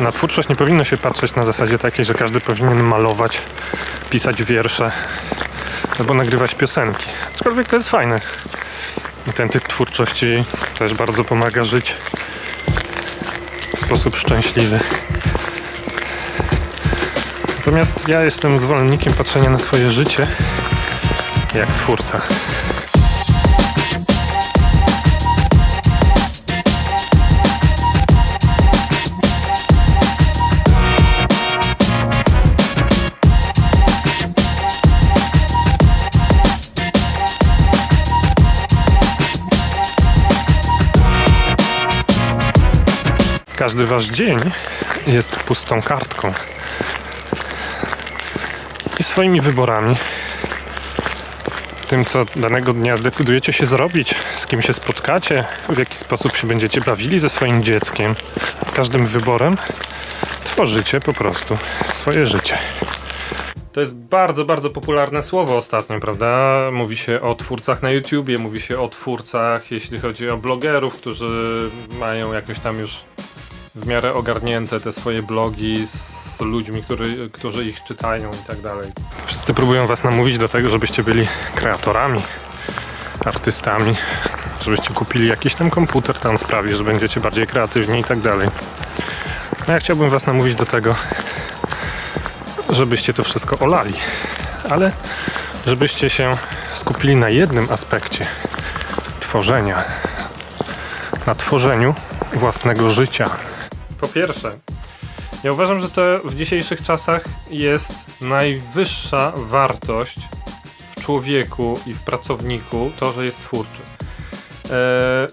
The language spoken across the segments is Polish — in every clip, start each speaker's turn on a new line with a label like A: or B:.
A: Na twórczość nie powinno się patrzeć na zasadzie takiej, że każdy powinien malować, pisać wiersze albo nagrywać piosenki. Aczkolwiek to jest fajne. I ten typ twórczości też bardzo pomaga żyć w sposób szczęśliwy. Natomiast ja jestem zwolennikiem patrzenia na swoje życie jak twórca. Każdy wasz dzień jest pustą kartką i swoimi wyborami. Tym, co danego dnia zdecydujecie się zrobić, z kim się spotkacie, w jaki sposób się będziecie bawili ze swoim dzieckiem. Każdym wyborem tworzycie po prostu swoje życie. To jest bardzo, bardzo popularne słowo ostatnio, prawda? Mówi się o twórcach na YouTubie, mówi się o twórcach, jeśli chodzi o blogerów, którzy mają jakoś tam już w miarę ogarnięte te swoje blogi z ludźmi, który, którzy ich czytają i tak dalej. Wszyscy próbują was namówić do tego, żebyście byli kreatorami, artystami, żebyście kupili jakiś tam komputer, tam sprawi, że będziecie bardziej kreatywni i tak dalej. No ja chciałbym was namówić do tego, żebyście to wszystko olali, ale żebyście się skupili na jednym aspekcie tworzenia, na tworzeniu własnego życia. Po pierwsze, ja uważam, że to w dzisiejszych czasach jest najwyższa wartość w człowieku i w pracowniku to, że jest twórczy. Eee,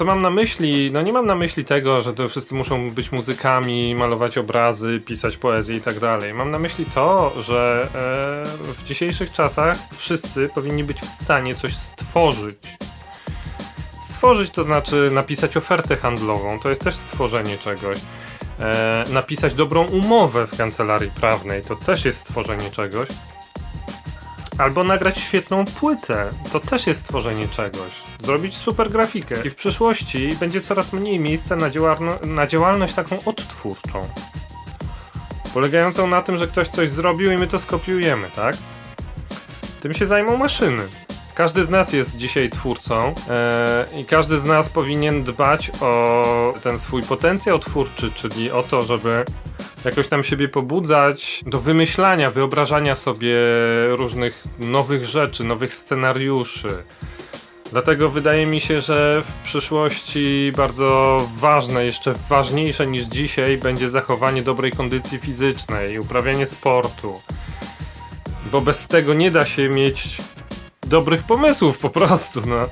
A: co mam na myśli? No nie mam na myśli tego, że to wszyscy muszą być muzykami, malować obrazy, pisać poezję i tak dalej. Mam na myśli to, że e, w dzisiejszych czasach wszyscy powinni być w stanie coś stworzyć. Stworzyć to znaczy napisać ofertę handlową, to jest też stworzenie czegoś. E, napisać dobrą umowę w kancelarii prawnej, to też jest stworzenie czegoś. Albo nagrać świetną płytę, to też jest stworzenie czegoś. Zrobić super grafikę. I w przyszłości będzie coraz mniej miejsca na, działalno- na działalność taką odtwórczą. Polegającą na tym, że ktoś coś zrobił i my to skopiujemy, tak? Tym się zajmą maszyny. Każdy z nas jest dzisiaj twórcą e, i każdy z nas powinien dbać o ten swój potencjał twórczy, czyli o to, żeby jakoś tam siebie pobudzać do wymyślania, wyobrażania sobie różnych nowych rzeczy, nowych scenariuszy. Dlatego wydaje mi się, że w przyszłości bardzo ważne, jeszcze ważniejsze niż dzisiaj, będzie zachowanie dobrej kondycji fizycznej, uprawianie sportu. Bo bez tego nie da się mieć dobrych pomysłów po prostu, no.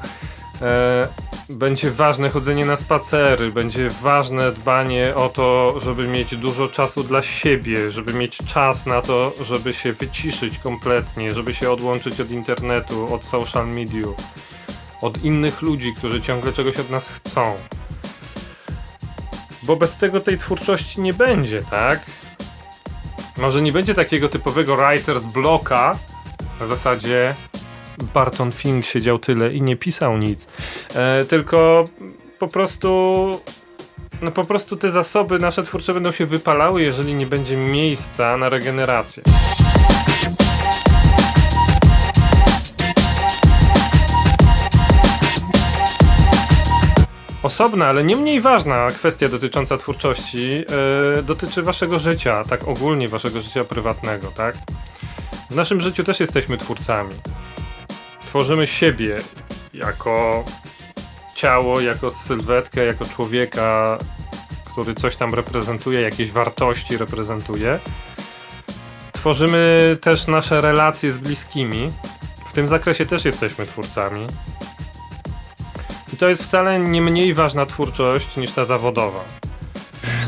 A: E, będzie ważne chodzenie na spacery, będzie ważne dbanie o to, żeby mieć dużo czasu dla siebie, żeby mieć czas na to, żeby się wyciszyć kompletnie, żeby się odłączyć od internetu, od social mediów, od innych ludzi, którzy ciągle czegoś od nas chcą. Bo bez tego tej twórczości nie będzie, tak? Może nie będzie takiego typowego writers bloka na zasadzie Barton Fink siedział tyle i nie pisał nic. E, tylko po prostu. No po prostu te zasoby nasze twórcze będą się wypalały, jeżeli nie będzie miejsca na regenerację. Osobna, ale nie mniej ważna kwestia dotycząca twórczości e, dotyczy waszego życia, tak ogólnie waszego życia prywatnego, tak? W naszym życiu też jesteśmy twórcami tworzymy siebie jako ciało, jako sylwetkę, jako człowieka, który coś tam reprezentuje, jakieś wartości reprezentuje. Tworzymy też nasze relacje z bliskimi. W tym zakresie też jesteśmy twórcami. I to jest wcale nie mniej ważna twórczość niż ta zawodowa.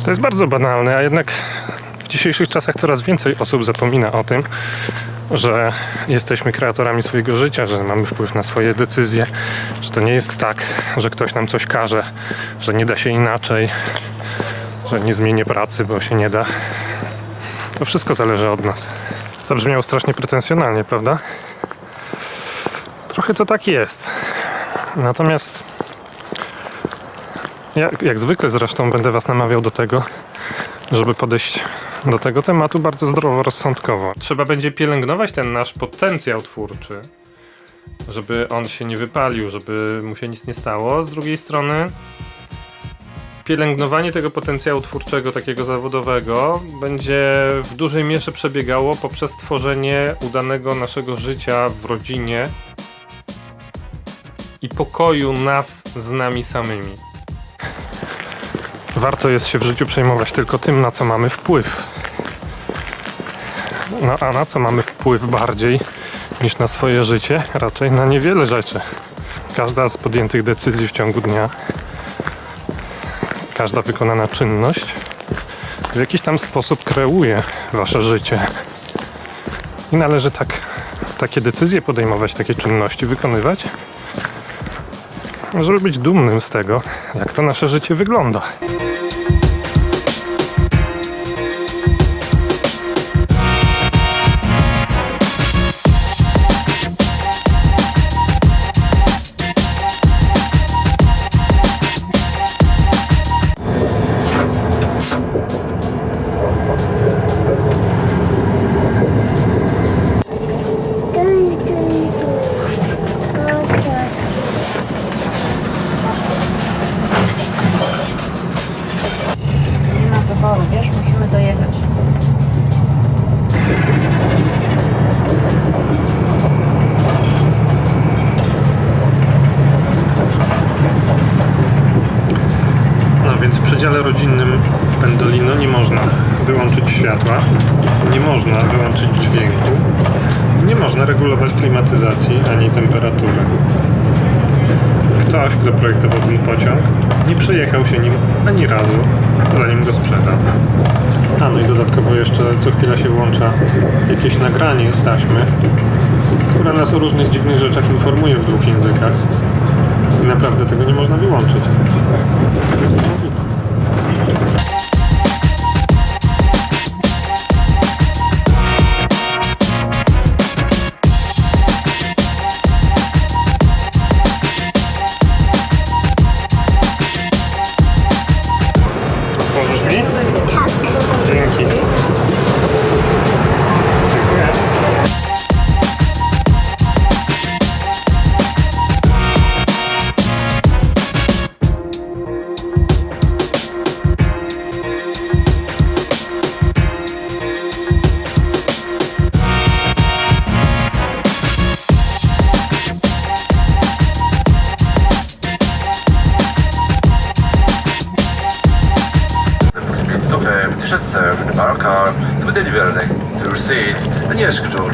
A: To jest bardzo banalne, a jednak w dzisiejszych czasach coraz więcej osób zapomina o tym, że jesteśmy kreatorami swojego życia, że mamy wpływ na swoje decyzje, że to nie jest tak, że ktoś nam coś każe, że nie da się inaczej, że nie zmienię pracy, bo się nie da. To wszystko zależy od nas. Zabrzmiało strasznie pretensjonalnie, prawda? Trochę to tak jest. Natomiast ja, jak zwykle zresztą będę Was namawiał do tego, żeby podejść do tego tematu bardzo zdroworozsądkowo. Trzeba będzie pielęgnować ten nasz potencjał twórczy, żeby on się nie wypalił, żeby mu się nic nie stało. Z drugiej strony, pielęgnowanie tego potencjału twórczego, takiego zawodowego, będzie w dużej mierze przebiegało poprzez tworzenie udanego naszego życia w rodzinie i pokoju nas z nami samymi. Warto jest się w życiu przejmować tylko tym, na co mamy wpływ. No a na co mamy wpływ bardziej niż na swoje życie? Raczej na niewiele rzeczy. Każda z podjętych decyzji w ciągu dnia, każda wykonana czynność w jakiś tam sposób kreuje wasze życie. I należy tak, takie decyzje podejmować, takie czynności wykonywać, żeby być dumnym z tego, jak to nasze życie wygląda. Przedziale rodzinnym w Pendolino nie można wyłączyć światła, nie można wyłączyć dźwięku, nie można regulować klimatyzacji ani temperatury. Ktoś, kto projektował ten pociąg, nie przejechał się nim ani razu, zanim go sprzedał. A no i dodatkowo jeszcze co chwila się włącza jakieś nagranie z taśmy, które nas o różnych dziwnych rzeczach informuje w dwóch językach. I naprawdę tego nie można wyłączyć. To jest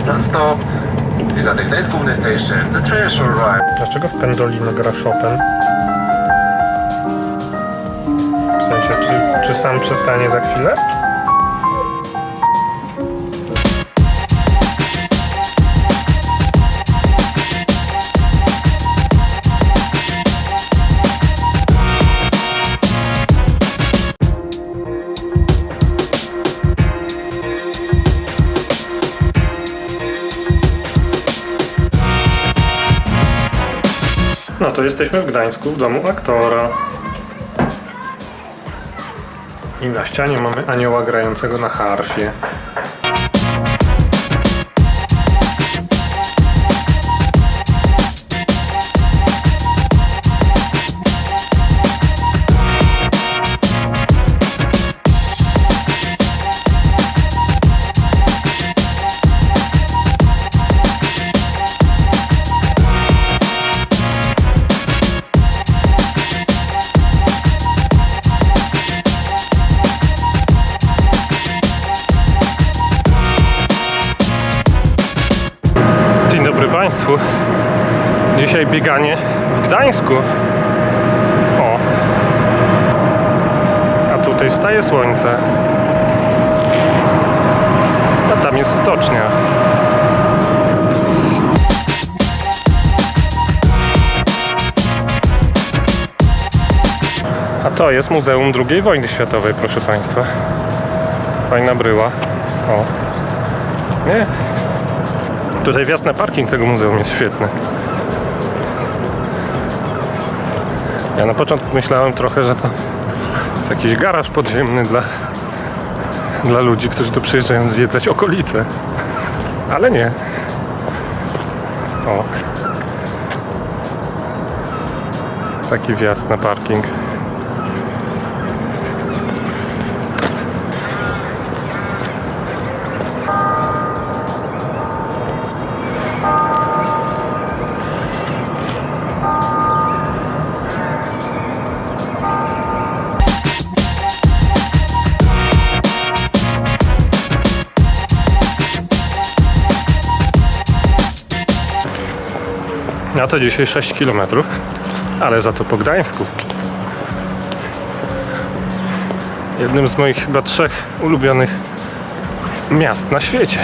B: non-stop. Is at the Gdańsk station, the train shall arrive.
A: Dlaczego w Pendolino gra Chopin? W sensie, czy, czy sam przestanie za chwilę? No to jesteśmy w Gdańsku, w domu aktora. I na ścianie mamy anioła grającego na harfie. Państwu. Dzisiaj bieganie w Gdańsku. O. A tutaj wstaje słońce. A tam jest stocznia. A to jest Muzeum II Wojny Światowej, proszę Państwa. Fajna bryła. O. Nie? Tutaj wjazd na parking tego muzeum jest świetny. Ja na początku myślałem trochę, że to jest jakiś garaż podziemny dla dla ludzi, którzy tu przyjeżdżają zwiedzać okolice. Ale nie. O. Taki wjazd na parking. Ja to dzisiaj 6 km, ale za to po Gdańsku. Jednym z moich chyba trzech ulubionych miast na świecie.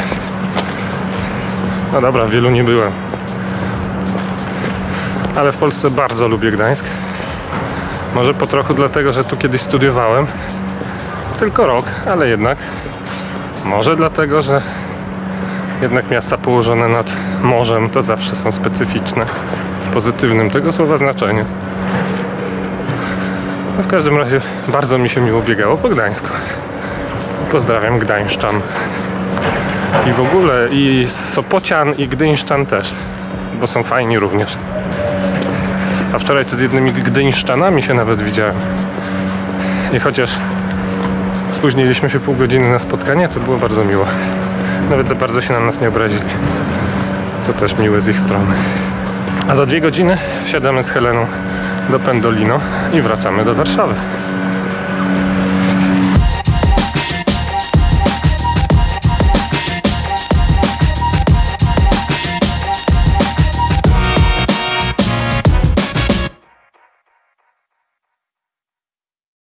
A: No dobra, wielu nie byłem. Ale w Polsce bardzo lubię Gdańsk. Może po trochu dlatego, że tu kiedyś studiowałem. Tylko rok, ale jednak. Może dlatego, że jednak miasta położone nad morzem to zawsze są specyficzne w pozytywnym tego słowa znaczeniu. No w każdym razie bardzo mi się miło biegało po Gdańsku. Pozdrawiam Gdańszczan. I w ogóle i Sopocian i Gdyńszczan też, bo są fajni również. A wczoraj to z jednymi Gdyńszczanami się nawet widziałem. I chociaż spóźniliśmy się pół godziny na spotkanie, to było bardzo miło. Nawet za bardzo się na nas nie obrazili. Co też miłe z ich strony. A za dwie godziny wsiadamy z Heleną do Pendolino i wracamy do Warszawy.